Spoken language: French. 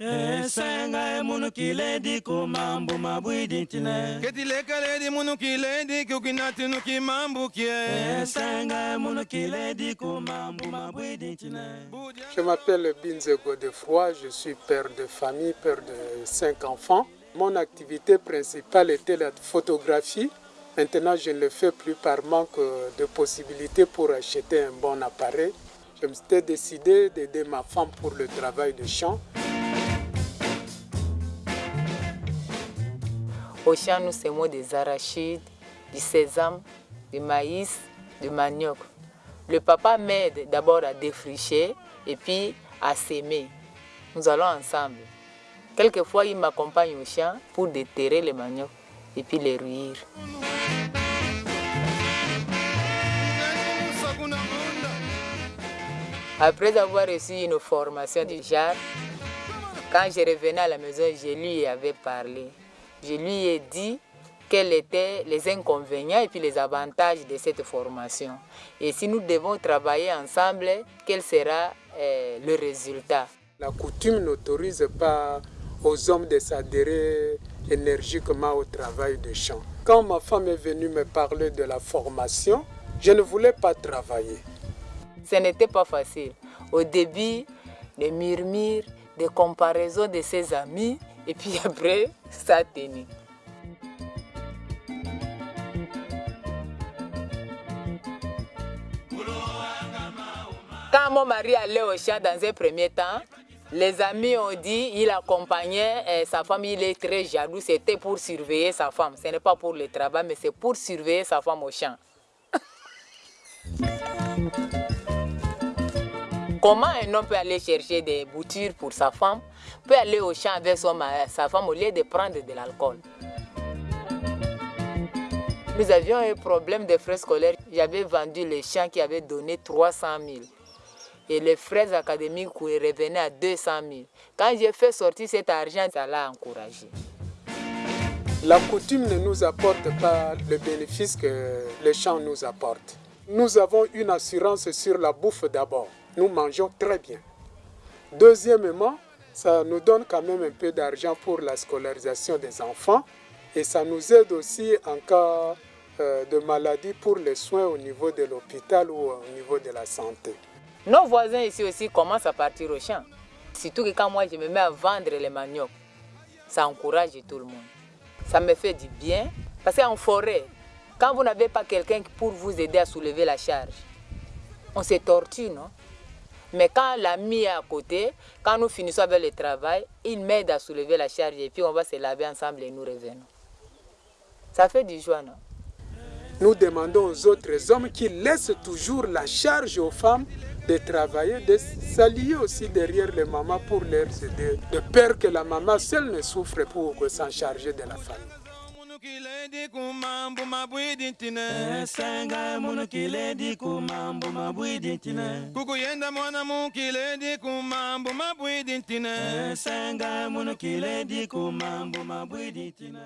esenga munu kiledi kumambu mabwidintine ketilekaledi munu kiledi kukinatinu kimambukie esenga munu kiledi kumambu mabwidintine Je m'appelle Binze Godefroy, je suis père de famille, père de cinq enfants. Mon activité principale était la photographie. Maintenant, je ne le fais plus par manque de possibilités pour acheter un bon appareil. Je me suis décidé d'aider ma femme pour le travail de champ. Au champ, nous semons des arachides, du sésame, du maïs, du manioc. Le papa m'aide d'abord à défricher et puis à s'aimer. Nous allons ensemble. Quelquefois, il m'accompagne au champ pour déterrer les manioc et puis les ruire. Après avoir reçu une formation du genre, quand je revenais à la maison, je lui avais parlé. Je lui ai dit quels étaient les inconvénients et puis les avantages de cette formation. Et si nous devons travailler ensemble, quel sera euh, le résultat? La coutume n'autorise pas aux hommes de s'adhérer énergiquement au travail de champ. Quand ma femme est venue me parler de la formation, je ne voulais pas travailler. Ce n'était pas facile. Au début, des murmures, des comparaisons de ses amis, et puis après, ça a tenu. Quand mon mari allait au champ dans un premier temps, les amis ont dit qu'il accompagnait eh, sa femme, il est très jaloux, c'était pour surveiller sa femme. Ce n'est pas pour le travail, mais c'est pour surveiller sa femme au champ. Comment un homme peut aller chercher des boutures pour sa femme, peut aller au champ avec sa femme au lieu de prendre de l'alcool? Nous avions un problème de frais scolaires. J'avais vendu les champs qui avaient donné 300 000. Et les frais académiques revenaient à 200 000. Quand j'ai fait sortir cet argent, ça l'a encouragé. La coutume ne nous apporte pas le bénéfice que les champs nous apportent. Nous avons une assurance sur la bouffe d'abord. Nous mangeons très bien. Deuxièmement, ça nous donne quand même un peu d'argent pour la scolarisation des enfants et ça nous aide aussi en cas euh, de maladie pour les soins au niveau de l'hôpital ou au niveau de la santé. Nos voisins ici aussi commencent à partir au champ. Surtout que quand moi je me mets à vendre les maniocs, ça encourage tout le monde. Ça me fait du bien parce qu'en forêt, quand vous n'avez pas quelqu'un pour vous aider à soulever la charge, on se torture, non? Mais quand l'ami est à côté, quand nous finissons avec le travail, il m'aide à soulever la charge et puis on va se laver ensemble et nous revenons. Ça fait du joie, non? Nous demandons aux autres hommes qui laissent toujours la charge aux femmes de travailler, de s'allier aussi derrière les mamans pour leur aider, de peur que la maman seule ne souffre pour s'en charger de la famille. Kiledi kumambu mabwidintine esenga munu kiledi kumambu mabwidintine kukuyenda mwana mu kiledi kumambu mabwidintine esenga munu kiledi kumambu mabwidintine